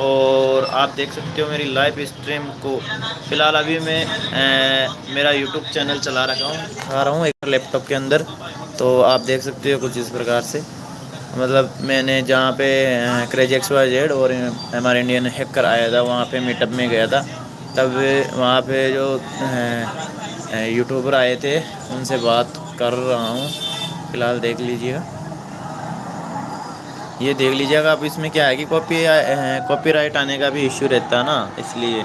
और आप देख सकते हो मेरी लाइव स्ट्रीम को। फ़िलहाल अभी मैं ए, मेरा यूट्यूब चैनल चला रखा हूँ आ रहा हूँ एक लैपटॉप के अंदर। तो आप देख सकते हो कुछ इस प्रकार से। मतलब मैंने जहाँ पे क्रेज एक्स वाई जेड और हमारे इंडियन हैकर आया था वहाँ पे मीटअप में गया था। तब वहाँ पे जो यूट्यूबर आए थे उनसे बात कर रहा हूँ। फ़िलहाल देख लीजिएगा। ये देख लीजिएगा, अब इसमें क्या है कि कॉपी कॉपीराइट आने का भी इश्यू रहता है ना, इसलिए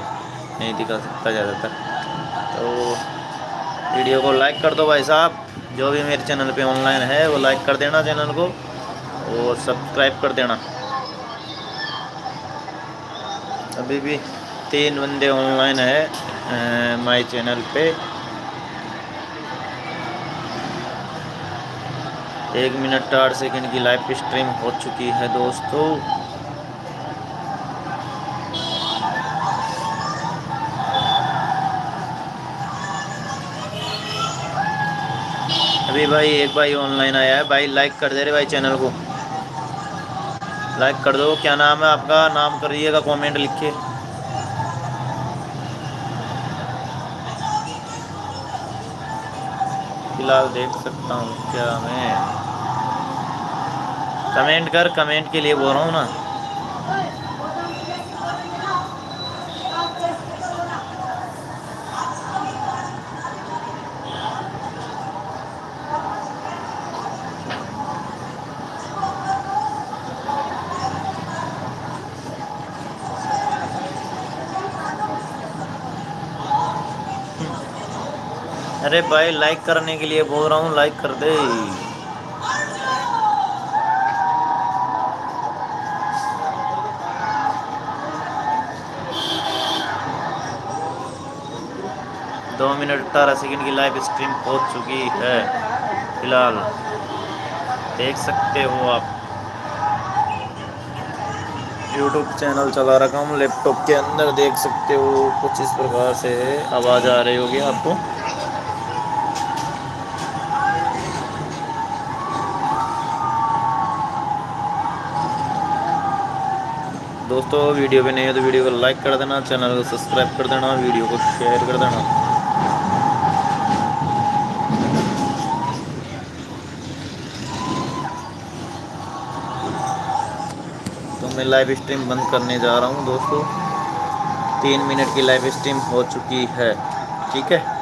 नहीं दिखा सकता ज़्यादातर। तो वीडियो को लाइक कर दो भाई साहब। जो भी मेरे चैनल पे ऑनलाइन है, वो लाइक कर देना चैनल को और सब्सक्राइब कर देना। अभी भी तीन बंदे ऑनलाइन है माय चैनल पे। एक मिनट आठ सेकंड की लाइव स्ट्रीम हो चुकी है दोस्तों। अभी भाई, एक भाई ऑनलाइन आया है। भाई लाइक कर दे रहे भाई चैनल को। लाइक कर दो। क्या नाम है आपका? नाम करिएगा कमेंट लिखिए फ़िलहाल देख सकता हूँ क्या मैं। कमेंट कर, कमेंट के लिए बोल रहा हूँ ना। अरे भाई लाइक करने के लिए बोल रहा हूँ लाइक कर दे। दो मिनट अठारह सेकंड की लाइव स्ट्रीम पहुँच चुकी है, फ़िलहाल। देख सकते हो आप। यूट्यूब चैनल चला रखा हूँ लैपटॉप के अंदर देख सकते हो, कुछ इस प्रकार से आवाज़ आ रही होगी आपको। दोस्तों, वीडियो पे नहीं है तो वीडियो को लाइक कर देना चैनल को सब्सक्राइब कर देना, वीडियो को शेयर कर देना। तो मैं लाइव स्ट्रीम बंद करने जा रहा हूँ, दोस्तों। तीन मिनट की लाइव स्ट्रीम हो चुकी है, ठीक है?